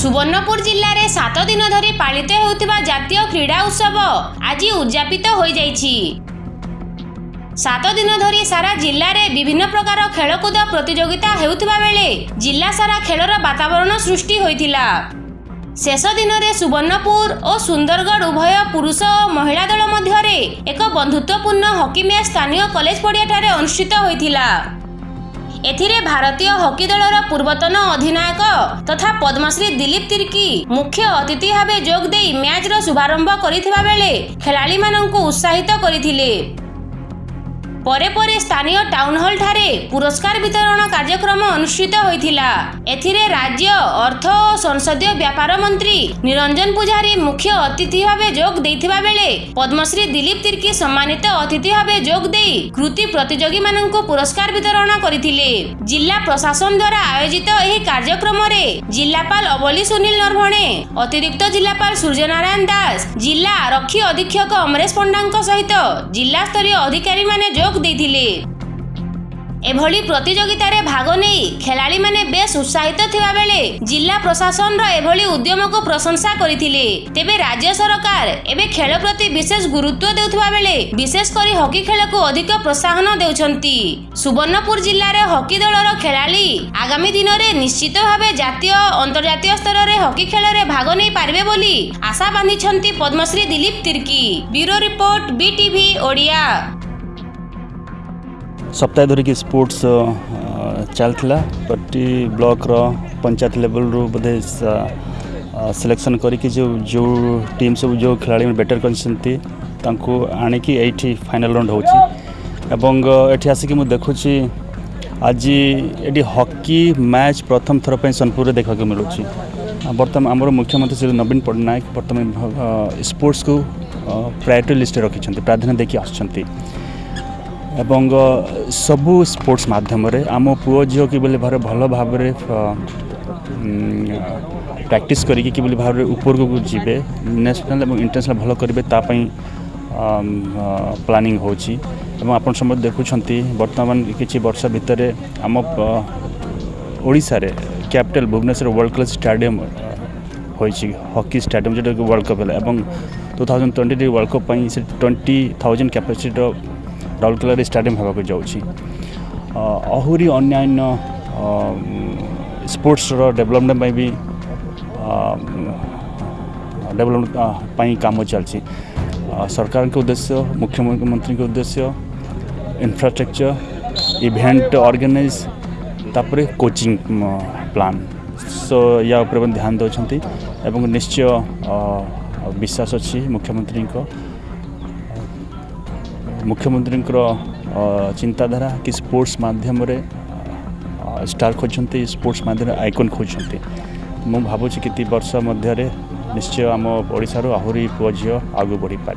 ସୁବର୍ଣ୍ଣପୁର ଜିଲ୍ଲାରେ ସାତ ଦିନ ଧରି ପାଳିତ ହେଉଥିବା ଜାତୀୟ କ୍ରୀଡ଼ା ଉତ୍ସବ ଆଜି ଉଦ୍ଯାପିତ ହୋଇଯାଇଛି ସାତ ଦିନ ଧରି ସାରା ଜିଲ୍ଲାରେ ବିଭିନ୍ନ ପ୍ରକାର ଖେଳକୁଦ ପ୍ରତିଯୋଗିତା ହେଉଥିବା ବେଳେ ଜିଲ୍ଲା ସାରା ଖେଳର ବାତାବରଣ ସୃଷ୍ଟି ହୋଇଥିଲା ଶେଷ ଦିନରେ ସୁବର୍ଣ୍ଣପୁର ଓ ସୁନ୍ଦରଗଡ଼ ଉଭୟ ପୁରୁଷ ଓ ମହିଳା ଦଳ ମଧ୍ୟରେ ଏକ ବନ୍ଧୁତ୍ୱପୂର୍ଣ୍ଣ ହକି ମ୍ୟାଚ୍ ସ୍ଥାନୀୟ କଲେଜ ପଡ଼ିଆଠାରେ ଅନୁଷ୍ଠିତ ହୋଇଥିଲା ଏଥିରେ ଭାରତୀୟ ହକି ଦଳର ପୂର୍ବତନ ଅଧିନାୟକ ତଥା ପଦ୍ମଶ୍ରୀ ଦିଲ୍ଲୀପ ତିର୍କି ମୁଖ୍ୟ ଅତିଥି ଭାବେ ଯୋଗ ଦେଇ ମ୍ୟାଚ୍ର ଶୁଭାରମ୍ଭ କରିଥିବା ବେଳେ ଖେଳାଳିମାନଙ୍କୁ ଉତ୍ସାହିତ କରିଥିଲେ ପରେ ପରେ ସ୍ଥାନୀୟ ଟାଉନହଲ୍ଠାରେ ପୁରସ୍କାର ବିତରଣ କାର୍ଯ୍ୟକ୍ରମ ଅନୁଷ୍ଠିତ ହୋଇଥିଲା ଏଥିରେ ରାଜ୍ୟ ଅର୍ଥ ଓ ସଂସଦୀୟ ବ୍ୟାପାର ମନ୍ତ୍ରୀ ନିରଞ୍ଜନ ପୂଜାରୀ ମୁଖ୍ୟ ଅତିଥି ଭାବେ ଯୋଗ ଦେଇଥିବା ବେଳେ ପଦ୍ମଶ୍ରୀ ଦିଲ୍ଲୀପ ତିର୍କି ସମ୍ମାନିତ ଅତିଥି ଭାବେ ଯୋଗ ଦେଇ କୃତି ପ୍ରତିଯୋଗୀମାନଙ୍କୁ ପୁରସ୍କାର ବିତରଣ କରିଥିଲେ ଜିଲ୍ଲା ପ୍ରଶାସନ ଦ୍ୱାରା ଆୟୋଜିତ ଏହି କାର୍ଯ୍ୟକ୍ରମରେ ଜିଲ୍ଲାପାଳ ଅବଲି ସୁନୀଲ ନରଭଣେ ଅତିରିକ୍ତ ଜିଲ୍ଲାପାଳ ସୂର୍ଯ୍ୟନାରାୟଣ ଦାସ ଜିଲ୍ଲା ଆରକ୍ଷୀ ଅଧୀକ୍ଷକ ଅମରେଶ ପଣ୍ଡାଙ୍କ ସହିତ ଜିଲ୍ଲାସ୍ତରୀୟ ଅଧିକାରୀମାନେ ଯୋଗ ଦେଇଥିଲେ এভাবে প্রতিযোগিতার ভাগ নেই খেলাড়ি মানে বেশ উৎসাহিত থাকবে জেলা প্রশাসনর এভাবে উদ্যমক প্রশংসা করে তেবে রাজ্য সরকার এবে খেল প্রতি বিশেষ গুরুত্ব দেওয়া বেড়ে বিশেষ করে হকি খেলক অধিক প্রোৎসাহন দেওয়া সুবর্ণপুর জেলার হকি দলর খেলাড়ি আগামী দিনের নিশ্চিত ভাবে জাতীয় অন্তর্জাতীয় স্তরের হকি খেলরে ভাগ নেই পারবে বলে আশা বাঁধিছেন Padmashri Dilip Tirkey bureau report BTV Odia সপ্তাহে ধরিকি স্পোর্টস ଚାଲିଥିଲା ପ୍ରତି ବ୍ଲକର ପଞ୍ଚାୟତ ଲେଭେଲରୁ ବୋଧେ ସିଲେକ୍ସନ୍ କରିକି ଯେଉଁ ଯେଉଁ ଟିମ୍ ସବୁ ଯେଉଁ ଖେଳାଳିମାନେ ବେଟର୍ କରିଛନ୍ତି ତାଙ୍କୁ ଆଣିକି ଏଇଠି ଫାଇନାଲ୍ ରାଉଣ୍ଡ ହେଉଛି ଏବଂ ଏଠି ଆସିକି ମୁଁ ଦେଖୁଛି ଆଜି ଏଠି ହକି ମ୍ୟାଚ୍ ପ୍ରଥମ ଥର ପାଇଁ ସୋନପୁରରେ ଦେଖିବାକୁ ମିଳୁଛି ବର୍ତ୍ତମାନ ଆମର ମୁଖ୍ୟମନ୍ତ୍ରୀ ଶ୍ରୀ ନବୀନ ପଟ୍ଟନାୟକ ବର୍ତ୍ତମାନ ସ୍ପୋର୍ଟସକୁ ପ୍ରାୟୋରିଟି ଲିଷ୍ଟରେ ରଖିଛନ୍ତି ପ୍ରାଧାନ୍ୟ ଦେଇକି ଆସୁଛନ୍ତି এবং সবু স্পোর্টস মাধ্যমে আমার পুয় ঝিও কিভাবে ভাবে ভালো ভাবে প্র্যাকটিস করি কিভাবে ভাবে উপরক যাবে ন্যাশনাল এবং ইন্টারন্যাশনাল ভালো করবে তাপাই প্লানিং হচ্ছে এবং আপনার সময় দেখুম বর্তমান কিছু বর্ষ ভিতরে আমার capital Bhubaneswar world class stadium হয়েছে হকি স্টাডিয়াম যেটা ওয়ার্ল্ড কপ হল এবং two thousand twenty world cup সে টোয়েন্টি থাউজেন্ড ক্যাপাসিটির ରାଉରକେଲାରେ ଷ୍ଟାଡ଼ିୟମ୍ ହେବାକୁ ଯାଉଛି ଆହୁରି ଅନ୍ୟାନ୍ୟ ସ୍ପୋର୍ଟସର ଡେଭଲପମେଣ୍ଟ ପାଇଁ ବି ଡେଭଲପମେଣ୍ଟ ପାଇଁ କାମ ଚାଲିଛି ସରକାରଙ୍କ ଉଦ୍ଦେଶ୍ୟ ମୁଖ୍ୟମନ୍ତ୍ରୀଙ୍କ ଉଦ୍ଦେଶ୍ୟ ଇନଫ୍ରାଷ୍ଟ୍ରକ୍ଚର ଇଭେଣ୍ଟ ଅର୍ଗାନାଇଜ ତାପରେ କୋଚିଂ ପ୍ଲାନ୍ ସୋ ୟା ଉପରେ ମଧ୍ୟ ଧ୍ୟାନ ଦେଉଛନ୍ତି ଏବଂ ନିଶ୍ଚୟ ବିଶ୍ୱାସ ଅଛି ମୁଖ୍ୟମନ୍ତ୍ରୀଙ୍କ ମୁଖ୍ୟମନ୍ତ୍ରୀଙ୍କର ଚିନ୍ତାଧାରା କି ସ୍ପୋର୍ଟସ୍ ମାଧ୍ୟମରେ ଷ୍ଟାର୍ ଖୋଜୁଛନ୍ତି ସ୍ପୋର୍ଟସ୍ ମାଧ୍ୟମରେ ଆଇକନ୍ ଖୋଜୁଛନ୍ତି ମୁଁ ଭାବୁଛି କି ବର୍ଷ ମଧ୍ୟରେ ନିଶ୍ଚୟ ଆମ ଓଡ଼ିଶାରୁ ଆହୁରି ପୁଅ ଝିଅ ଆଗକୁ ବଢ଼ିପାରିବ